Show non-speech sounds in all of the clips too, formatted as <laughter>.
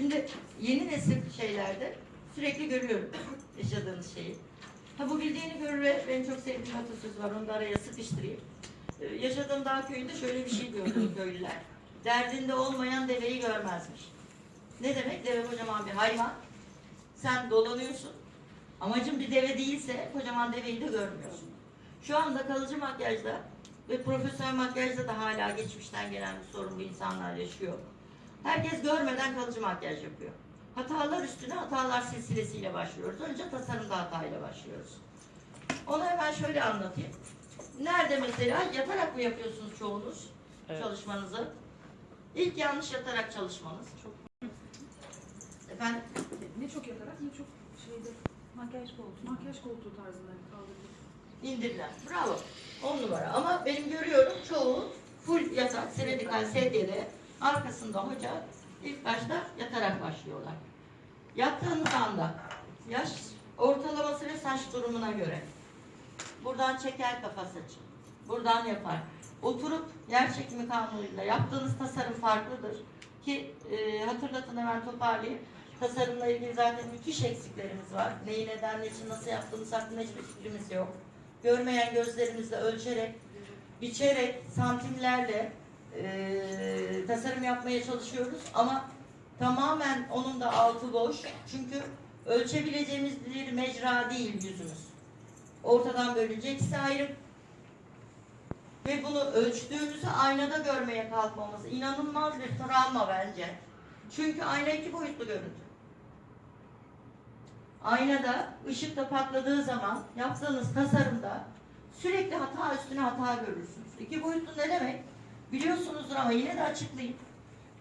Şimdi yeni nesil şeylerde sürekli görüyorum yaşadığınız şeyi. Ha bu bildiğini görür ve benim çok sevdiğim atasözü var. Onu da araya sıkıştırayım. Ee, yaşadığım dağ köyünde şöyle bir şey gördüm <clears throat> köylüler. Derdinde olmayan deveyi görmezmiş. Ne demek? Deve kocaman bir hayvan. Sen dolanıyorsun. Amacın bir deve değilse kocaman deveyi de görmüyorsun. Şu anda kalıcı makyajda ve profesyonel makyajda da hala geçmişten gelen bir sorun bu insanlar yaşıyor. Herkes görmeden kalıcı makyaj yapıyor. Hatalar üstüne hatalar silsilesiyle başlıyoruz. Önce tasarımda hatayla başlıyoruz. Onu hemen şöyle anlatayım. Nerede mesela yatarak mı yapıyorsunuz çoğunuz Evet. çalışmanızı? İlk yanlış yatarak çalışmanız. Efendim Ne çok yatarak ne çok şeyde Makyaj koltuğu. makyaj koltuğu tarzında kaldırdık. İndirdiler. Bravo. On numara. Ama benim görüyorum çoğu full yatak, seredikal sedyede arkasında hoca ilk başta yatarak başlıyorlar. Yattığınız anda yaş ortalaması ve saç durumuna göre buradan çeker kafa saçı. Buradan yapar. Oturup yer çekimi kanunuyla yaptığınız tasarım farklıdır. Ki e, hatırlatın hemen toparlayayım. Tasarımla ilgili zaten müthiş eksiklerimiz var. Neyi neden, için, nasıl yaptığımız hakkında hiçbir fikrimiz yok. Görmeyen gözlerimizle ölçerek, biçerek, santimlerle e, tasarım yapmaya çalışıyoruz. Ama tamamen onun da altı boş. Çünkü ölçebileceğimiz bir mecra değil yüzümüz. Ortadan bölünce ikisi ayrı. Ve bunu ölçtüğümüzü aynada görmeye kalkmamız inanılmaz bir travma bence. Çünkü ayna iki boyutlu görüntü. Aynada ışıkta patladığı zaman yaptığınız tasarımda sürekli hata üstüne hata görürsünüz. İki boyutlu ne demek? Biliyorsunuzdur ama yine de açıklayayım.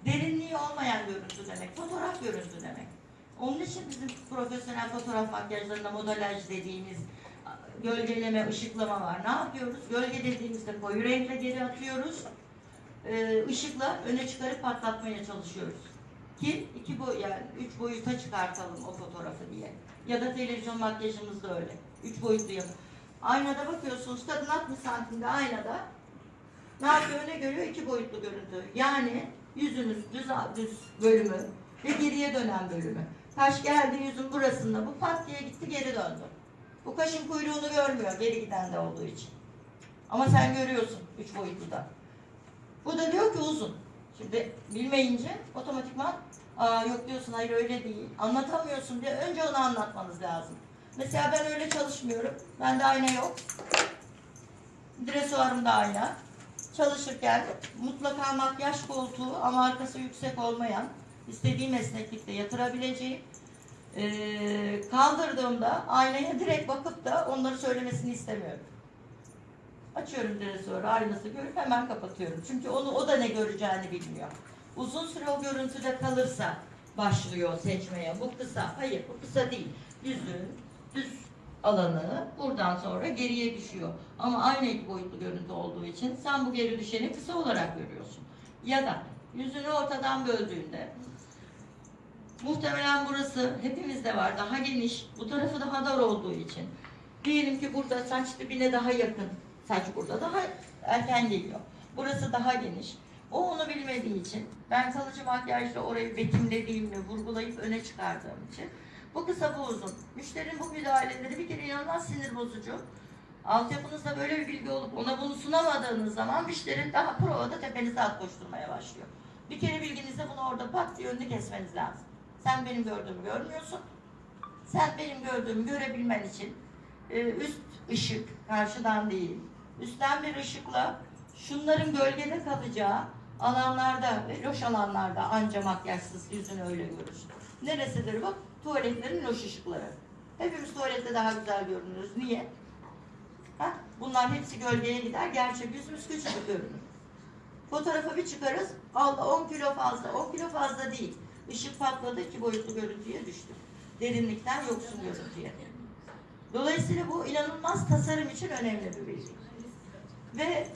Derinliği olmayan görüntü demek, fotoğraf görüntü demek. Onun için bizim profesyonel fotoğraf makyajlarında modelaj dediğimiz gölgeleme, ışıklama var. Ne yapıyoruz? Gölge dediğimizde koyu renkle geri atıyoruz. Ee, öne çıkarıp patlatmaya çalışıyoruz. Ki iki boy yani üç boyuta çıkartalım o fotoğrafı diye. Ya da televizyon makyajımız da öyle. Üç boyutlu yapı. Aynada bakıyorsunuz kadın 60 santimde aynada ne yapıyor ne görüyor? İki boyutlu görüntü. Yani yüzünüz düz, düz bölümü ve geriye dönen bölümü. Kaş geldi yüzün burasında bu pat diye gitti geri döndü. Bu kaşın kuyruğunu görmüyor geri giden de olduğu için. Ama sen görüyorsun üç boyutlu da. Bu da diyor ki uzun. Şimdi bilmeyince otomatikman Aa, yok diyorsun hayır öyle değil. Anlatamıyorsun diye önce onu anlatmanız lazım. Mesela ben öyle çalışmıyorum. Bende ayna yok. Dresuarımda ayna. Çalışırken mutlaka makyaj koltuğu ama arkası yüksek olmayan istediğim esneklikte yatırabileceğim. Ee, kaldırdığımda aynaya direkt bakıp da onları söylemesini istemiyorum. Açıyorum dresuarı, aynası görüp hemen kapatıyorum. Çünkü onu o da ne göreceğini bilmiyor. Uzun süre o görüntüde kalırsa başlıyor seçmeye. Bu kısa. Hayır bu kısa değil. Yüzün düz alanı buradan sonra geriye düşüyor. Ama aynı iki boyutlu görüntü olduğu için sen bu geri düşeni kısa olarak görüyorsun. Ya da yüzünü ortadan böldüğünde muhtemelen burası hepimizde var daha geniş. Bu tarafı daha dar olduğu için. Diyelim ki burada saç dibine daha yakın. Saç burada daha erken geliyor. Burası daha geniş. O onu bilmediği için ben kalıcı makyajla orayı betimlediğimle vurgulayıp öne çıkardığım için bu kısa bu uzun. Müşterinin bu müdahaleleri bir kere inanılmaz sinir bozucu. Altyapınızda böyle bir bilgi olup ona bunu sunamadığınız zaman müşteri daha provada tepenize at koşturmaya başlıyor. Bir kere bilginizde bunu orada pat diye önünü kesmeniz lazım. Sen benim gördüğümü görmüyorsun. Sen benim gördüğümü görebilmen için e, üst ışık karşıdan değil, üstten bir ışıkla şunların gölgede kalacağı alanlarda ve loş alanlarda anca makyajsız yüzünü öyle görürsün. Neresidir bu? Tuvaletlerin loş ışıkları. Hepimiz tuvalette daha güzel görünürüz. Niye? Ha? Bunlar hepsi gölgeye gider. Gerçek yüzümüz küçücük görünür. Fotoğrafı bir çıkarız. Allah 10 kilo fazla. 10 kilo fazla değil. Işık patladı iki boyutlu görüntüye düştü. Derinlikten yoksun görüntüye. Dolayısıyla bu inanılmaz tasarım için önemli bir bilgi. Ve